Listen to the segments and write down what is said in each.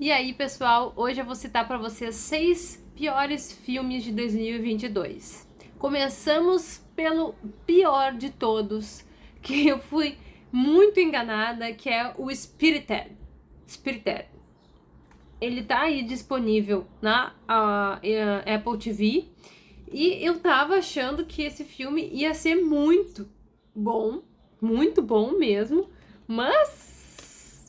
E aí, pessoal, hoje eu vou citar para vocês seis piores filmes de 2022. Começamos pelo pior de todos, que eu fui muito enganada, que é o Spirited. Spirited. Ele tá aí disponível na uh, Apple TV e eu tava achando que esse filme ia ser muito bom, muito bom mesmo, mas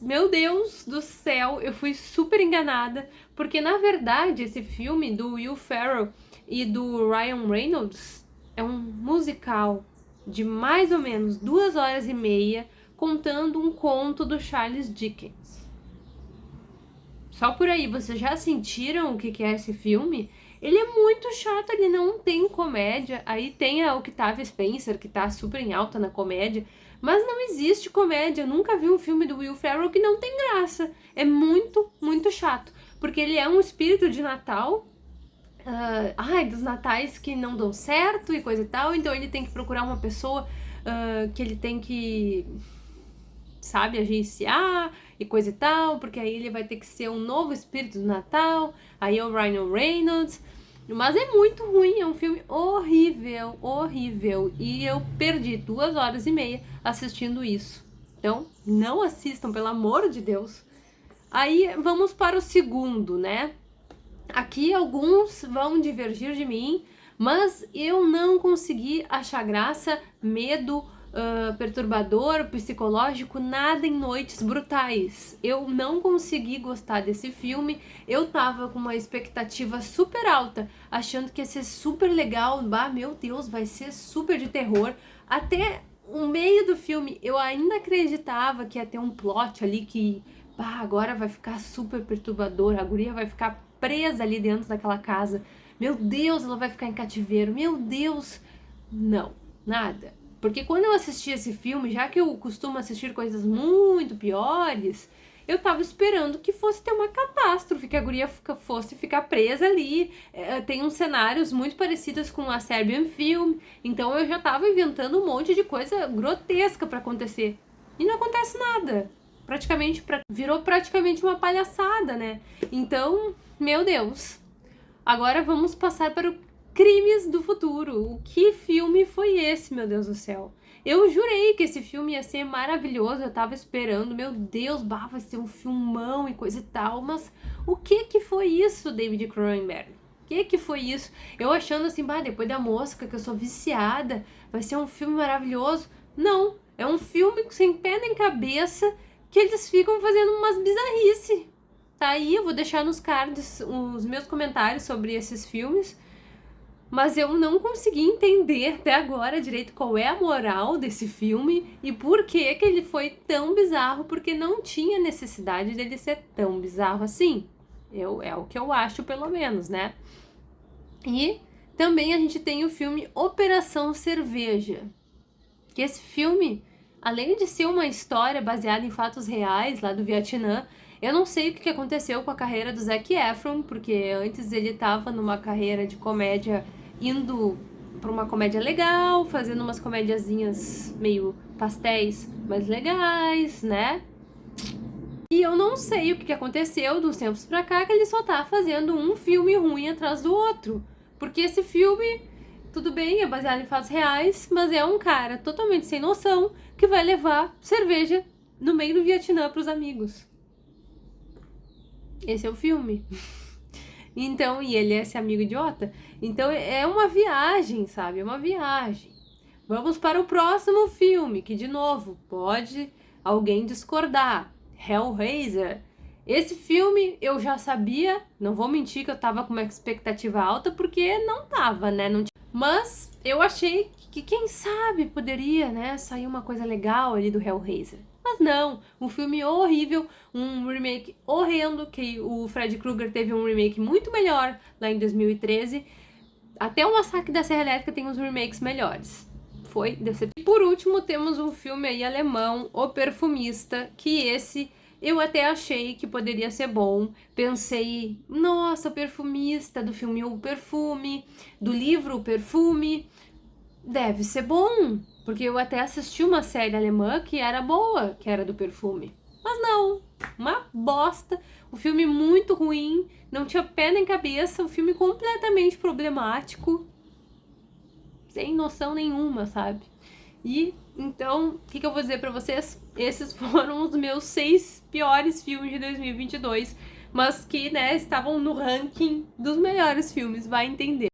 meu Deus do céu, eu fui super enganada, porque na verdade esse filme do Will Ferrell e do Ryan Reynolds é um musical de mais ou menos duas horas e meia contando um conto do Charles Dickens. Só por aí, vocês já sentiram o que é esse filme? Ele é muito chato, ele não tem comédia. Aí tem a Octavia Spencer, que tá super em alta na comédia. Mas não existe comédia. Eu nunca vi um filme do Will Ferrell que não tem graça. É muito, muito chato. Porque ele é um espírito de Natal. Uh, ai, dos natais que não dão certo e coisa e tal. Então ele tem que procurar uma pessoa uh, que ele tem que sabe, agenciar e coisa e tal, porque aí ele vai ter que ser um novo espírito do Natal, aí é o Ryan Reynolds, mas é muito ruim, é um filme horrível, horrível, e eu perdi duas horas e meia assistindo isso. Então, não assistam, pelo amor de Deus. Aí, vamos para o segundo, né? Aqui alguns vão divergir de mim, mas eu não consegui achar graça, medo, uh, perturbador, psicológico, nada em Noites Brutais. Eu não consegui gostar desse filme, eu tava com uma expectativa super alta, achando que ia ser super legal, bah, meu Deus, vai ser super de terror. Até o meio do filme eu ainda acreditava que ia ter um plot ali que, bah, agora vai ficar super perturbador, a guria vai ficar presa ali dentro daquela casa. Meu Deus, ela vai ficar em cativeiro. Meu Deus. Não, nada. Porque quando eu assisti esse filme, já que eu costumo assistir coisas muito piores, eu tava esperando que fosse ter uma catástrofe, que a guria fosse ficar presa ali. É, tem uns cenários muito parecidos com a Serbian Film, então eu já tava inventando um monte de coisa grotesca para acontecer. E não acontece nada. Praticamente, pra... virou praticamente uma palhaçada, né? Então, meu Deus. Agora vamos passar para o Crimes do Futuro. O que filme foi esse, meu Deus do céu? Eu jurei que esse filme ia ser maravilhoso, eu tava esperando, meu Deus, bah, vai ser um filmão e coisa e tal, mas o que que foi isso, David Cronenberg? O que que foi isso? Eu achando assim, bah, depois da mosca, que eu sou viciada, vai ser um filme maravilhoso. Não, é um filme sem pé nem cabeça, que eles ficam fazendo umas bizarrice. Tá aí, eu vou deixar nos cards os meus comentários sobre esses filmes, mas eu não consegui entender até agora direito qual é a moral desse filme e por que que ele foi tão bizarro, porque não tinha necessidade dele ser tão bizarro assim. Eu, é o que eu acho, pelo menos, né? E também a gente tem o filme Operação Cerveja, que esse filme, além de ser uma história baseada em fatos reais lá do Vietnã, eu não sei o que aconteceu com a carreira do Zac Efron, porque antes ele estava numa carreira de comédia indo para uma comédia legal, fazendo umas comédiazinhas meio pastéis mais legais, né? E eu não sei o que aconteceu dos tempos pra cá, que ele só tá fazendo um filme ruim atrás do outro. Porque esse filme, tudo bem, é baseado em fatos reais, mas é um cara totalmente sem noção que vai levar cerveja no meio do Vietnã pros amigos. Esse é o filme. Então, e ele é esse amigo idiota. Então é uma viagem, sabe? É uma viagem. Vamos para o próximo filme, que de novo, pode alguém discordar. Hellraiser. Esse filme eu já sabia, não vou mentir que eu tava com uma expectativa alta, porque não tava, né? Não Mas eu achei que quem sabe poderia, né, sair uma coisa legal ali do Hellraiser. Mas não, um filme horrível, um remake horrendo, que o Fred Krueger teve um remake muito melhor lá em 2013. Até o Massacre da Serra Elétrica tem uns remakes melhores. Foi decepcionante. Por último, temos um filme aí alemão, O Perfumista, que esse eu até achei que poderia ser bom. Pensei, nossa, o perfumista do filme O Perfume, do livro O Perfume, deve ser bom. Porque eu até assisti uma série alemã que era boa, que era do perfume. Mas não, uma bosta. O filme muito ruim, não tinha pé nem cabeça, o filme completamente problemático, sem noção nenhuma, sabe? E então, o que, que eu vou dizer pra vocês? Esses foram os meus seis piores filmes de 2022, mas que, né, estavam no ranking dos melhores filmes, vai entender.